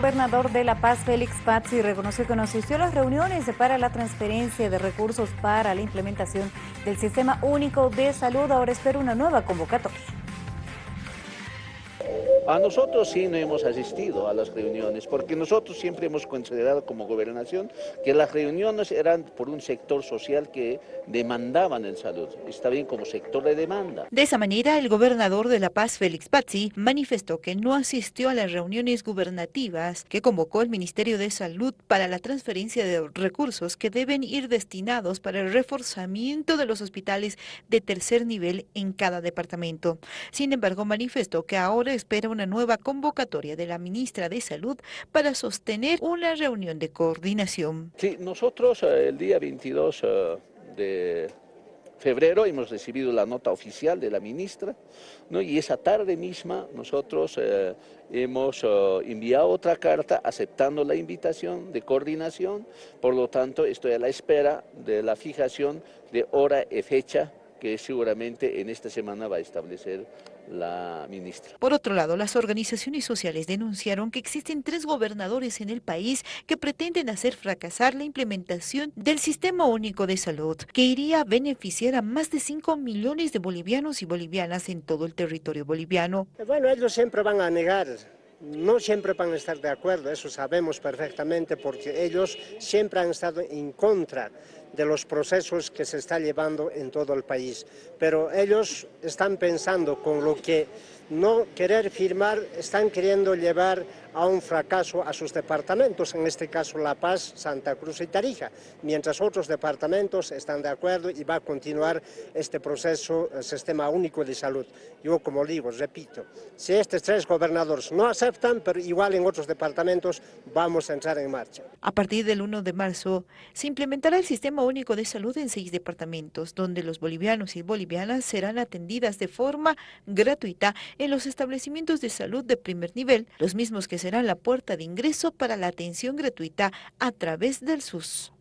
gobernador de La Paz, Félix Pazzi, reconoció que no asistió a las reuniones para la transferencia de recursos para la implementación del Sistema Único de Salud. Ahora espera una nueva convocatoria. A nosotros sí no hemos asistido a las reuniones, porque nosotros siempre hemos considerado como gobernación que las reuniones eran por un sector social que demandaban en salud. Está bien como sector de demanda. De esa manera, el gobernador de La Paz, Félix Pazzi, manifestó que no asistió a las reuniones gubernativas que convocó el Ministerio de Salud para la transferencia de recursos que deben ir destinados para el reforzamiento de los hospitales de tercer nivel en cada departamento. Sin embargo, manifestó que ahora espera una nueva convocatoria de la ministra de Salud para sostener una reunión de coordinación. Sí, nosotros eh, el día 22 eh, de febrero hemos recibido la nota oficial de la ministra ¿no? y esa tarde misma nosotros eh, hemos enviado otra carta aceptando la invitación de coordinación, por lo tanto estoy a la espera de la fijación de hora y fecha que seguramente en esta semana va a establecer la ministra. Por otro lado, las organizaciones sociales denunciaron que existen tres gobernadores en el país que pretenden hacer fracasar la implementación del Sistema Único de Salud, que iría a beneficiar a más de 5 millones de bolivianos y bolivianas en todo el territorio boliviano. Bueno, ellos siempre van a negar no siempre van a estar de acuerdo, eso sabemos perfectamente, porque ellos siempre han estado en contra de los procesos que se está llevando en todo el país. Pero ellos están pensando con lo que no querer firmar, están queriendo llevar a un fracaso a sus departamentos, en este caso La Paz, Santa Cruz y Tarija, mientras otros departamentos están de acuerdo y va a continuar este proceso, el Sistema Único de Salud. Yo, como digo, repito, si estos tres gobernadores no aceptan, pero igual en otros departamentos vamos a entrar en marcha. A partir del 1 de marzo, se implementará el Sistema Único de Salud en seis departamentos, donde los bolivianos y bolivianas serán atendidas de forma gratuita en los establecimientos de salud de primer nivel, los mismos que serán la puerta de ingreso para la atención gratuita a través del SUS.